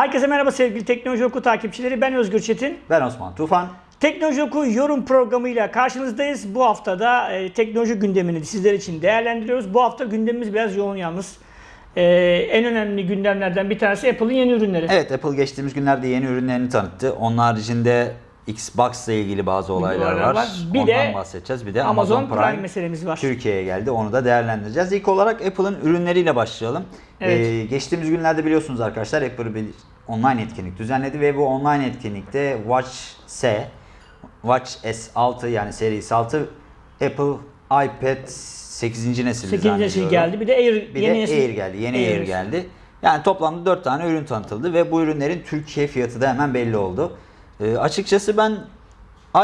Herkese merhaba sevgili Teknoloji Oku takipçileri. Ben Özgür Çetin. Ben Osman Tufan. Teknoloji Oku yorum programıyla karşınızdayız. Bu haftada e, teknoloji gündemini sizler için değerlendiriyoruz. Bu hafta gündemimiz biraz yoğun yalnız. E, en önemli gündemlerden bir tanesi Apple'ın yeni ürünleri. Evet Apple geçtiğimiz günlerde yeni ürünlerini tanıttı. Onun haricinde Xbox ile ilgili bazı olaylar var. var. Bir Ondan de bahsedeceğiz. Bir de Amazon, Amazon, Prime, Prime, meselemiz var. Türkiye'ye geldi. Onu da değerlendireceğiz. İlk olarak Apple'ın ürünleriyle başlayalım. Evet. Ee, geçtiğimiz günlerde biliyorsunuz arkadaşlar Apple bir online etkinlik düzenledi ve bu online etkinlikte Watch S, Watch S6 yani serisi 6 Apple iPad 8. nesil 8. nesil geldi. Bir de Air, Bir yeni de nesil. Air geldi. Yeni Air, Air. geldi. Yani toplamda 4 tane ürün tanıtıldı ve bu ürünlerin Türkiye fiyatı da hemen belli oldu. Ee, açıkçası ben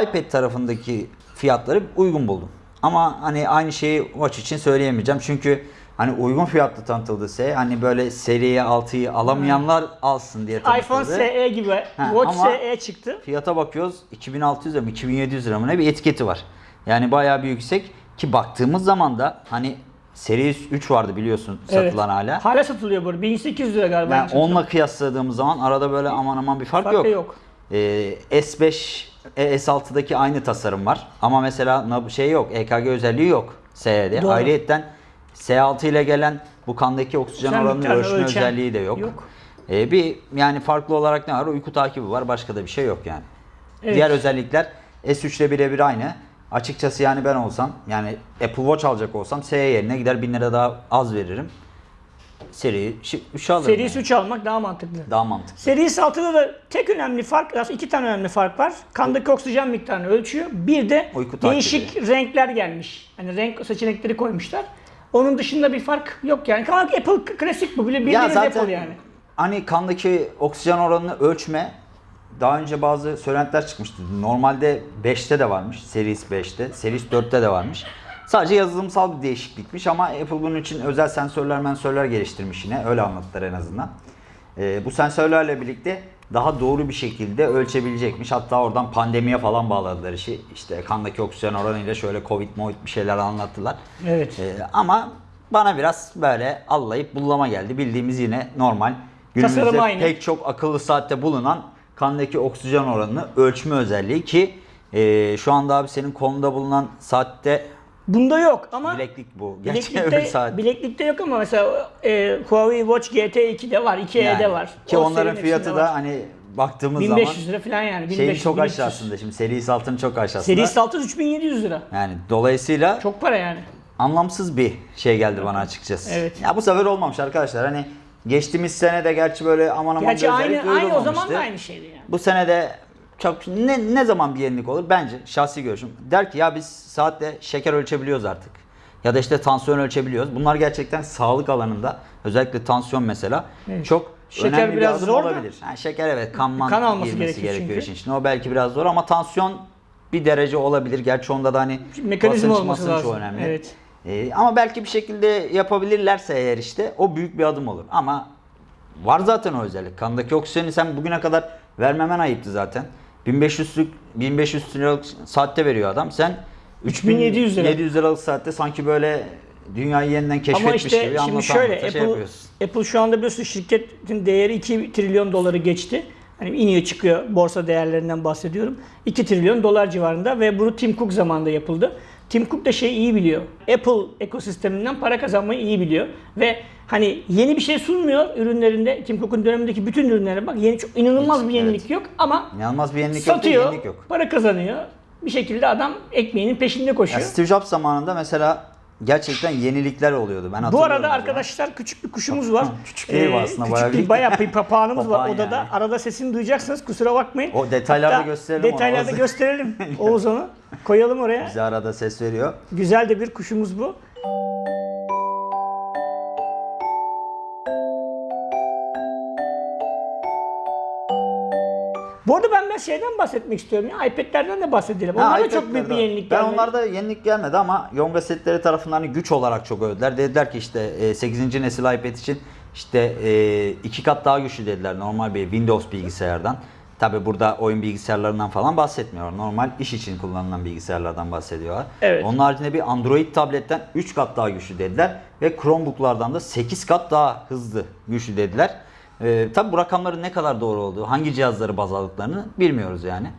iPad tarafındaki fiyatları uygun buldum. Ama hani aynı şeyi Watch için söyleyemeyeceğim. Çünkü hani uygun fiyatlı tanıtıldıysa hani böyle seriye 6'yı alamayanlar alsın diye tanıtıldı. iPhone SE gibi Ha, Watch SE çıktı. Fiyata bakıyoruz 2600 lira mı 2700 lira mı ne bir etiketi var. Yani bayağı bir yüksek ki baktığımız zaman da hani Series 3 vardı biliyorsun satılan hala. Hala satılıyor bu. arada. 1800 lira galiba. Yani onunla kıyasladığımız zaman arada böyle aman aman bir fark, Fark yok. yok. Ee, S5, e, S6'daki aynı tasarım var. Ama mesela şey yok, EKG özelliği yok. Doğru. Ayrıyetten S6 ile gelen bu kandaki oksijen Sen oranını ölçme özelliği de yok. yok. Ee, bir yani farklı olarak ne var? Uyku takibi var. Başka da bir şey yok yani. Evet. Diğer özellikler S3 ile birebir aynı. Açıkçası yani ben olsam yani Apple Watch alacak olsam SE yerine gider 1000 lira daha az veririm. Seri 3 alırım. Series yani. 3 almak daha mantıklı. Daha mantıklı. Series 6'da da tek önemli fark, aslında iki tane önemli fark var. Kandaki oksijen miktarını ölçüyor. Bir de Uyku takibi. değişik renkler gelmiş. Hani renk seçenekleri koymuşlar. Onun dışında bir fark yok yani. Apple klasik bu. Bile Ya bildiğiniz zaten Apple yani. hani kandaki oksijen oranını ölçme daha önce bazı söylentiler çıkmıştı. Normalde 5'te de varmış. Series 5'te. Series 4'te de varmış. Sadece yazılımsal bir değişiklikmiş ama Apple bunun için özel sensörler mensörler geliştirmiş yine. Öyle anlattılar en azından. Ee, bu sensörlerle birlikte daha doğru bir şekilde ölçebilecekmiş. Hatta oradan pandemiye falan bağladılar işi. İşte kandaki oksijen oranıyla şöyle covid movid bir şeyler anlattılar. Evet. Ee, ama bana biraz böyle allayıp bullama geldi. Bildiğimiz yine normal. Günümüzde pek çok akıllı saatte bulunan kandaki oksijen oranını ölçme özelliği ki e, şu anda abi senin kolunda bulunan saatte Bunda yok ama bileklik bu. Gerçekten bileklikte, saat. bileklikte yok ama mesela e, Huawei Watch GT 2'de var, 2E'de Yani. var. Ki O onların fiyatı da var. hani baktığımız 1500 zaman lira falan yani. 1500, şeyin çok 1300. aşağısında. Şimdi Series 6'nın çok aşağısında. Series 6 3700 lira. Yani dolayısıyla Çok para yani. anlamsız bir şey geldi bana açıkçası. Evet. Ya bu sefer olmamış arkadaşlar. Hani geçtiğimiz sene de gerçi böyle aman aman Gerçi bir aynı aynı o zaman da aynı şeydi yani. Bu sene de çok ne, ne zaman bir yenilik olur? Bence şahsi görüşüm. Der ki ya biz saatte şeker ölçebiliyoruz artık. Ya da işte tansiyon ölçebiliyoruz. Bunlar gerçekten sağlık alanında özellikle tansiyon mesela Evet. çok Şeker önemli biraz bir zor da- olabilir. Yani şeker evet kanman Kan alması girmesi gerekiyor gerekiyor işin içine. O belki biraz zor ama tansiyon bir derece olabilir. Gerçi onda da hani Mekanizma basınç olması masınç lazım. önemli. Evet. Ee, ama belki bir şekilde yapabilirlerse eğer işte o büyük bir adım olur. Ama var zaten o özellik. Kandaki oksijeni sen bugüne kadar vermemen ayıptı zaten. 1500'lük 1500 liralık saatte veriyor adam. Sen 3700 lira. 700 liralık saatte sanki böyle dünyayı yeniden Ama keşfetmiş işte gibi şimdi şöyle anlatan Apple, şey yapıyorsun. Apple şu anda biliyorsun şirketin değeri 2 trilyon doları geçti. Hani iniyor çıkıyor borsa değerlerinden bahsediyorum. 2 trilyon dolar civarında ve bunu Tim Cook zamanında yapıldı. Tim Cook da şeyi iyi biliyor. Apple ekosisteminden para kazanmayı iyi biliyor. Ve hani yeni bir şey sunmuyor ürünlerinde. Tim Cook'un dönemindeki bütün ürünlere bak. Yeni çok inanılmaz Hiç, bir yenilik yok ama İnanılmaz bir yenilik yok, satıyor, yenilik yok. para kazanıyor. Bir şekilde adam ekmeğinin peşinde koşuyor. Steve Jobs zamanında mesela gerçekten yenilikler oluyordu. Ben Bu arada arkadaşlar küçük bir kuşumuz var. Küçük değil bu aslında, küçük bayağı büyük. bayağı bir papağanımız var Papağan odada. yani. Arada sesini duyacaksınız kusura bakmayın. O detaylarda Hatta gösterelim onu. Detaylarda Oğuz. gösterelim Oğuz onu. Koyalım oraya. Bize arada ses veriyor. Güzel de bir kuşumuz bu. Bu arada ben biraz şeyden bahsetmek istiyorum ya. iPad'lerden de bahsedelim. Onlar da çok büyük bir yenilik Ben gelmedi. onlarda yenilik gelmedi ama Yonga setleri tarafından hani güç olarak çok övdüler. Dediler ki işte e, 8. nesil iPad için işte e, iki kat daha güçlü dediler normal bir Windows bilgisayardan. Tabi burada oyun bilgisayarlarından falan bahsetmiyor. Normal iş için kullanılan bilgisayarlardan bahsediyorlar. Evet. Onun haricinde bir Android tabletten 3 kat daha güçlü dediler. Ve Chromebook'lardan da 8 kat daha hızlı güçlü dediler. E, tabi bu rakamların ne kadar doğru olduğu, hangi cihazları baz aldıklarını bilmiyoruz yani.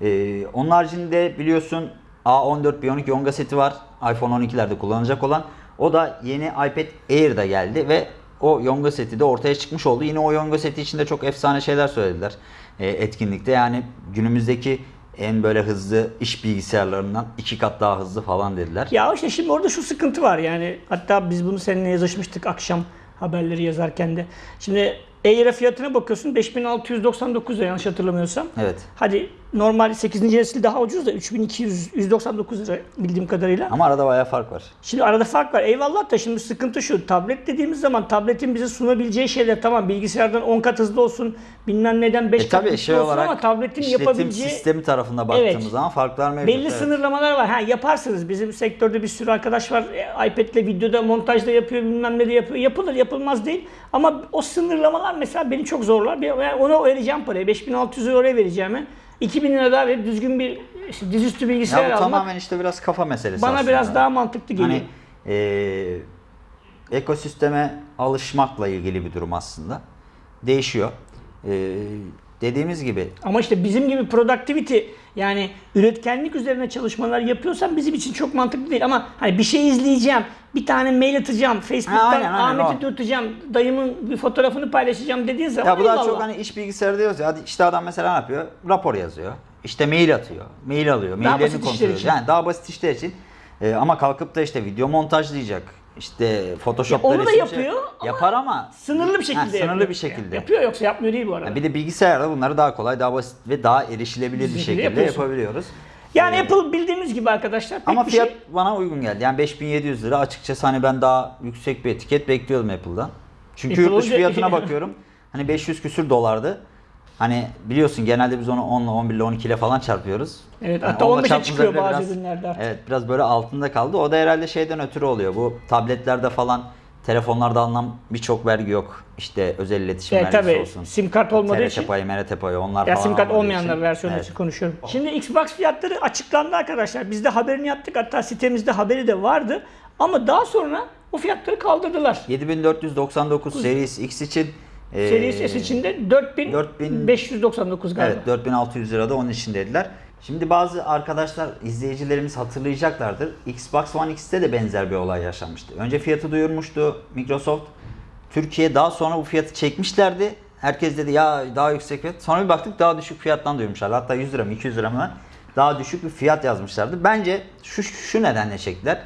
E, onun haricinde biliyorsun A14 Bionic Yonga seti var. iPhone 12'lerde kullanılacak olan. O da yeni iPad Air'da geldi ve o Yonga seti de ortaya çıkmış oldu. Yine o Yonga seti içinde çok efsane şeyler söylediler e, etkinlikte. Yani günümüzdeki en böyle hızlı iş bilgisayarlarından iki kat daha hızlı falan dediler. Ya işte şimdi orada şu sıkıntı var yani hatta biz bunu seninle yazışmıştık akşam haberleri yazarken de. Şimdi Air'e fiyatına bakıyorsun 5699 lira yanlış hatırlamıyorsam. Evet. Hadi normal 8. nesil daha ucuz da 3299 lira bildiğim kadarıyla. Ama arada bayağı fark var. Şimdi arada fark var. Eyvallah da şimdi sıkıntı şu. Tablet dediğimiz zaman tabletin bize sunabileceği şeyler tamam bilgisayardan 10 kat hızlı olsun bilmem neden 5 E kat hızlı şey olsun olarak ama tabletin yapabileceği sistemi tarafında baktığımız Evet. zaman farklar mevcut. belli evet. sınırlamalar var. Ha yaparsınız. Bizim sektörde bir sürü arkadaş var. E, iPad'le videoda montajda yapıyor bilmem ne de yapıyor. Yapılır yapılmaz değil. Ama o sınırlamalar mesela beni çok zorlar. Yani ona vereceğim parayı. 5600 lira oraya vereceğime 2000 lira daha verip düzgün bir işte dizüstü bilgisayar Ya bu almak tamamen işte biraz kafa meselesi bana aslında. biraz daha mantıklı geliyor. Hani eee, ekosisteme alışmakla ilgili bir durum aslında. Değişiyor. Eee, dediğimiz gibi Ama işte bizim gibi productivity yani üretkenlik üzerine çalışmalar yapıyorsan bizim için çok mantıklı değil. Ama hani bir şey izleyeceğim, bir tane mail atacağım, Facebook'tan Ahmet'i dürteceğim, dayımın bir fotoğrafını paylaşacağım dediğin zaman ya bu daha çok hani iş bilgisayarı diyoruz ya. İşte adam mesela ne yapıyor? Rapor yazıyor. İşte mail atıyor. Mail alıyor. Maillerini kontrol ediyor. Yani daha basit işler için. Eee, ama kalkıp da işte video montajlayacak. İşte Photoshop'ta Ya onu da resim yapıyor ama yapar ama Sınırlı bir şekilde Ha, sınırlı yapıyor. bir şekilde. Yapıyor yoksa yapmıyor değil bu arada. Yani bir de bilgisayarda bunları daha kolay, daha basit ve daha erişilebilir bir Şekilde yapıyorsun. yapabiliyoruz. Yani Apple bildiğimiz gibi arkadaşlar Ama fiyat şey bana uygun geldi. Yani 5700 lira açıkçası hani ben daha yüksek bir etiket bekliyordum Apple'dan. Çünkü Apple yurt dışı olunca- fiyatına bakıyorum. Hani 500 küsür dolardı. Hani biliyorsun genelde biz onu 10 ile 11 ile 12 ile falan çarpıyoruz. Evet, Hani hatta onunla 15'e çarptığımızda çıkıyor bazı ürünlerde artık. Evet biraz böyle altında kaldı. O da herhalde şeyden ötürü oluyor. Bu tabletlerde falan telefonlarda alınan birçok vergi yok. İşte özel iletişim Evet, vergisi tabii olsun. sim kart olmadığı TRT için. payı, MRT payı onlar Ya falan sim kart olmayanlar versiyonu Evet. için konuşuyorum. Şimdi Xbox fiyatları açıklandı arkadaşlar. Biz de haberini yaptık. Hatta sitemizde haberi de vardı. Ama daha sonra o fiyatları kaldırdılar. 7499 Series X için e, Series S içinde 4599 galiba. Evet 4600 lirada onun için dediler. Şimdi bazı arkadaşlar, izleyicilerimiz hatırlayacaklardır. Xbox One X'te de benzer bir olay yaşanmıştı. Önce fiyatı duyurmuştu Microsoft. Türkiye daha sonra bu fiyatı çekmişlerdi. Herkes dedi ya daha yüksek fiyat. Sonra bir baktık daha düşük fiyattan duyurmuşlar. Hatta 100 lira mı 200 lira mı daha düşük bir fiyat yazmışlardı. Bence şu, şu nedenle çektiler.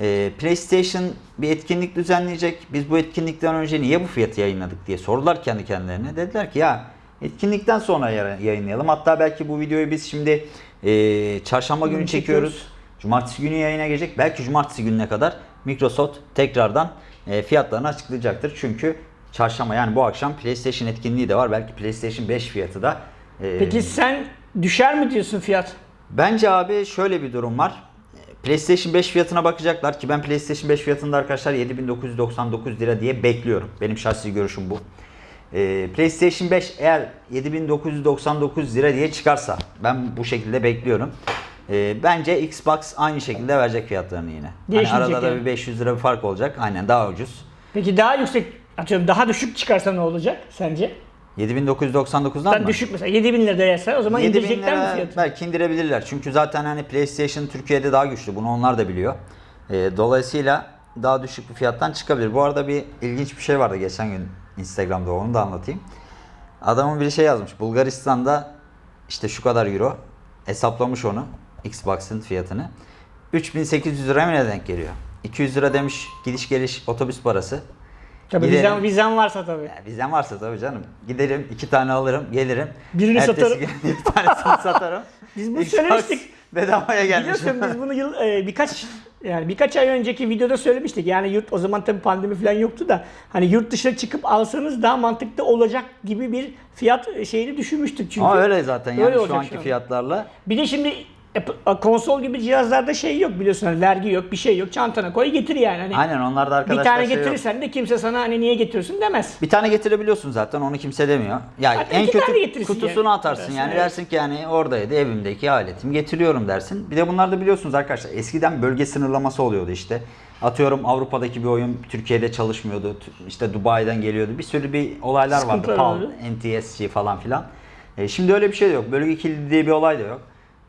Ee, PlayStation bir etkinlik düzenleyecek. Biz bu etkinlikten önce niye bu fiyatı yayınladık diye sordular kendi kendilerine. Dediler ki ya etkinlikten sonra yayınlayalım. Hatta belki bu videoyu biz şimdi e, çarşamba günü çekiyoruz. çekiyoruz. Cumartesi günü yayına gelecek. Belki cumartesi gününe kadar Microsoft tekrardan e, fiyatlarını açıklayacaktır. Çünkü çarşamba yani bu akşam PlayStation etkinliği de var. Belki PlayStation 5 fiyatı da. e, Peki sen düşer mi diyorsun fiyat? Bence abi şöyle bir durum var. PlayStation 5 fiyatına bakacaklar ki ben PlayStation 5 fiyatında arkadaşlar 7999 lira diye bekliyorum. Benim şahsi görüşüm bu. Ee, PlayStation 5 eğer 7999 lira diye çıkarsa ben bu şekilde bekliyorum. Ee, bence Xbox aynı şekilde verecek fiyatlarını yine. Hani arada da yani. bir 500 lira bir fark olacak. Aynen daha ucuz. Peki daha yüksek atıyorum daha düşük çıkarsa ne olacak sence? 7999'dan Sen mı? düşük mesela 7000 lira değerse o zaman 7000 indirecekler mi fiyatı? belki indirebilirler. Çünkü zaten hani PlayStation Türkiye'de daha güçlü. Bunu onlar da biliyor. Ee, dolayısıyla daha düşük bir fiyattan çıkabilir. Bu arada bir ilginç bir şey vardı geçen gün Instagram'da onu da anlatayım. Adamın bir şey yazmış. Bulgaristan'da işte şu kadar euro hesaplamış onu Xbox'ın fiyatını. 3800 lira mı ne denk geliyor? 200 lira demiş gidiş geliş otobüs parası. Tabii Gidelim. vizen, vizen varsa tabii. Ya Vizem varsa tabii canım. Giderim iki tane alırım gelirim. Birini Ertesi satarım. gün bir tanesini satarım. Biz bunu söylemiştik. Bedavaya gelmiş. Biliyorsun biz bunu yıl e, birkaç yani birkaç ay önceki videoda söylemiştik. Yani yurt o zaman tabii pandemi falan yoktu da hani yurt dışına çıkıp alsanız daha mantıklı olacak gibi bir fiyat e, şeyini düşünmüştük çünkü. Ama öyle zaten yani Öyle şu anki şu an. fiyatlarla. Bir de şimdi konsol gibi cihazlarda şey yok biliyorsun hani vergi yok bir şey yok çantana koy getir yani. Hani Aynen onlar da bir arkadaşlar tane şey yok. getirirsen de kimse sana hani niye getiriyorsun demez. Bir tane getirebiliyorsun zaten onu kimse demiyor. Ya Hatta en kötü kutusunu yani. atarsın Dersin, yani evet. dersin ki yani oradaydı evimdeki aletimi getiriyorum dersin. Bir de bunlar da biliyorsunuz arkadaşlar eskiden bölge sınırlaması oluyordu işte. Atıyorum Avrupa'daki bir oyun Türkiye'de çalışmıyordu. İşte Dubai'den geliyordu. Bir sürü bir olaylar vardı. Sıkıntılar PAL. NTSC falan filan. E, şimdi öyle bir şey de yok. Bölge kilidi diye bir olay da yok.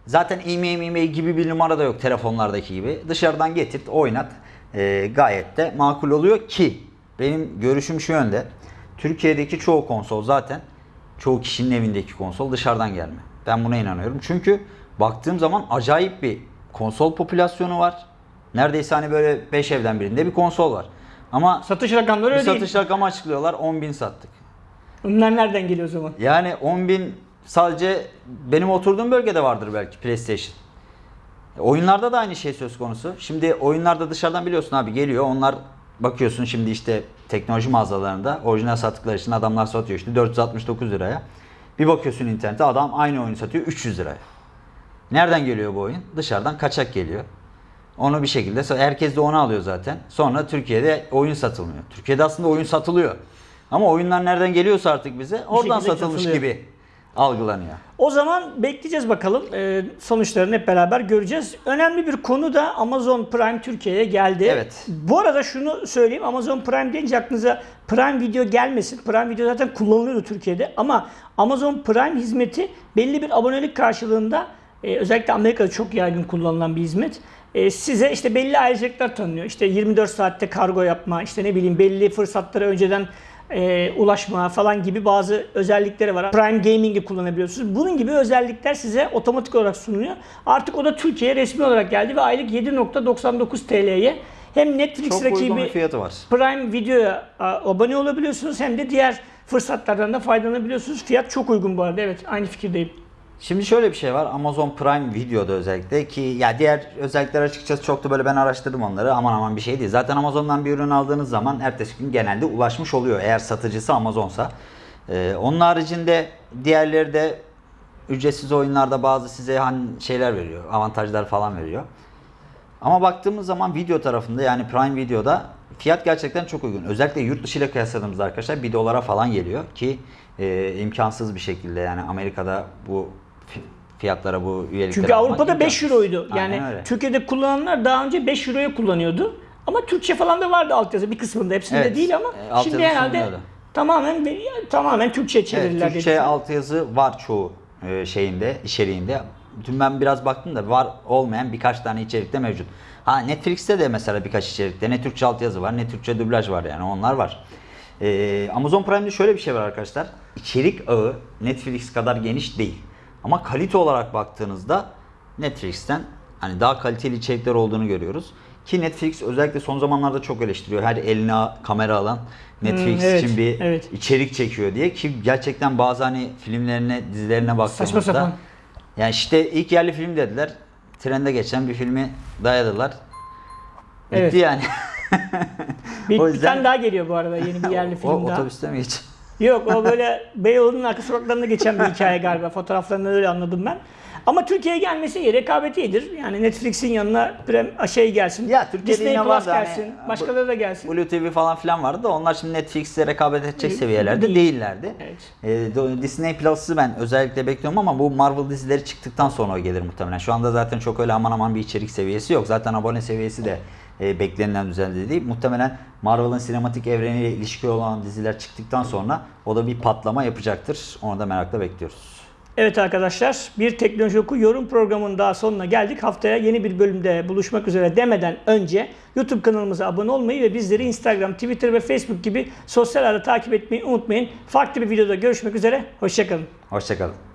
Zaten e-mail e-mail gibi bir numara da yok telefonlardaki gibi. Dışarıdan getirt, oynat. E, gayet de makul oluyor ki benim görüşüm şu yönde. Türkiye'deki çoğu konsol zaten çoğu kişinin evindeki konsol dışarıdan gelme. Ben buna inanıyorum. Çünkü baktığım zaman acayip bir konsol popülasyonu var. Neredeyse hani böyle 5 evden birinde bir konsol var. Ama Satış rakamları öyle satış değil. rakamı açıklıyorlar 10 bin sattık. Bunlar nereden geliyor o zaman? Yani 10 bin sadece benim oturduğum bölgede vardır belki PlayStation. Oyunlarda da aynı şey söz konusu. Şimdi oyunlarda dışarıdan biliyorsun abi geliyor. Onlar bakıyorsun şimdi işte teknoloji mağazalarında orijinal sattıkları için adamlar satıyor işte 469 liraya. Bir bakıyorsun internete adam aynı oyunu satıyor 300 liraya. Nereden geliyor bu oyun? Dışarıdan kaçak geliyor. Onu bir şekilde herkes de onu alıyor zaten. Sonra Türkiye'de oyun satılmıyor. Türkiye'de aslında oyun satılıyor. Ama oyunlar nereden geliyorsa artık bize oradan satılmış satılıyor. gibi algılanıyor. O zaman bekleyeceğiz bakalım. Ee, sonuçlarını hep beraber göreceğiz. Önemli bir konu da Amazon Prime Türkiye'ye geldi. Evet. Bu arada şunu söyleyeyim. Amazon Prime deyince aklınıza Prime Video gelmesin. Prime Video zaten kullanılıyordu Türkiye'de. Ama Amazon Prime hizmeti belli bir abonelik karşılığında e, özellikle Amerika'da çok yaygın kullanılan bir hizmet. E, size işte belli ayrıcalıklar tanınıyor. İşte 24 saatte kargo yapma, işte ne bileyim belli fırsatlara önceden e, ulaşma falan gibi bazı özellikleri var. Prime Gaming'i kullanabiliyorsunuz. Bunun gibi özellikler size otomatik olarak sunuluyor. Artık o da Türkiye'ye resmi olarak geldi ve aylık 7.99 TL'ye hem Netflix Çok rakibi fiyatı var. Prime Video'ya abone olabiliyorsunuz hem de diğer fırsatlardan da faydalanabiliyorsunuz. Fiyat çok uygun bu arada. Evet aynı fikirdeyim. Şimdi şöyle bir şey var. Amazon Prime Video'da özellikle ki ya diğer özellikler açıkçası çok da böyle ben araştırdım onları. Aman aman bir şey değil. Zaten Amazon'dan bir ürün aldığınız zaman ertesi gün genelde ulaşmış oluyor. Eğer satıcısı Amazon'sa. Ee, onun haricinde diğerleri de ücretsiz oyunlarda bazı size hani şeyler veriyor. Avantajlar falan veriyor. Ama baktığımız zaman video tarafında yani Prime Video'da fiyat gerçekten çok uygun. Özellikle yurt dışı ile kıyasladığımızda arkadaşlar 1 dolara falan geliyor ki e, imkansız bir şekilde yani Amerika'da bu fiyatlara bu üyelikleri Çünkü Avrupa'da 5 imkansız. euroydu. Yani öyle. Türkiye'de kullananlar daha önce 5 euroya kullanıyordu. Ama Türkçe falan da vardı altyazı bir kısmında. Hepsinde Evet, değil ama e, şimdi herhalde sunuluyordu. tamamen tamamen Türkçe çevirdiler. Evet, Türkçe altyazı var çoğu e, şeyinde, içeriğinde. Dün ben biraz baktım da var olmayan birkaç tane içerikte mevcut. Ha Netflix'te de mesela birkaç içerikte ne Türkçe altyazı var ne Türkçe dublaj var yani onlar var. Ee, Amazon Prime'de şöyle bir şey var arkadaşlar. İçerik ağı Netflix kadar geniş değil. Ama kalite olarak baktığınızda Netflix'ten hani daha kaliteli içerikler olduğunu görüyoruz. Ki Netflix özellikle son zamanlarda çok eleştiriyor. Her eline kamera alan Netflix Hmm, evet, için bir evet. içerik çekiyor diye ki gerçekten bazı hani filmlerine, dizilerine baktığımızda Saçma sapan. yani işte ilk yerli film dediler. Trende geçen bir filmi dayadılar. Bitti Evet. yani. Bir, O bir yüzden- tane daha geliyor bu arada yeni bir yerli o film daha. otobüste mi geç? Yok o böyle Beyoğlu'nun arka sokaklarında geçen bir hikaye galiba. Fotoğraflarından öyle anladım ben. Ama Türkiye'ye gelmesi iyi, rekabeti iyidir. Yani Netflix'in yanına prem, şey gelsin. Ya Türkiye'de Disney Plus var da hani gelsin. bu- başkaları da gelsin. Blue TV falan filan vardı da onlar şimdi Netflix'le rekabet edecek seviyelerde değil. değillerdi. Evet. Ee, Disney Plus'ı ben özellikle bekliyorum ama bu Marvel dizileri çıktıktan sonra o gelir muhtemelen. Şu anda zaten çok öyle aman aman bir içerik seviyesi yok. Zaten abone seviyesi de e, beklenilen düzeyde değil. Muhtemelen Marvel'ın sinematik evreniyle ilişki olan diziler çıktıktan sonra o da bir patlama yapacaktır. Onu da merakla bekliyoruz. Evet arkadaşlar bir Teknoloji Oku yorum programının daha sonuna geldik. Haftaya yeni bir bölümde buluşmak üzere demeden önce YouTube kanalımıza abone olmayı ve bizleri Instagram, Twitter ve Facebook gibi sosyal ağda takip etmeyi unutmayın. Farklı bir videoda görüşmek üzere. Hoşçakalın. Hoşçakalın.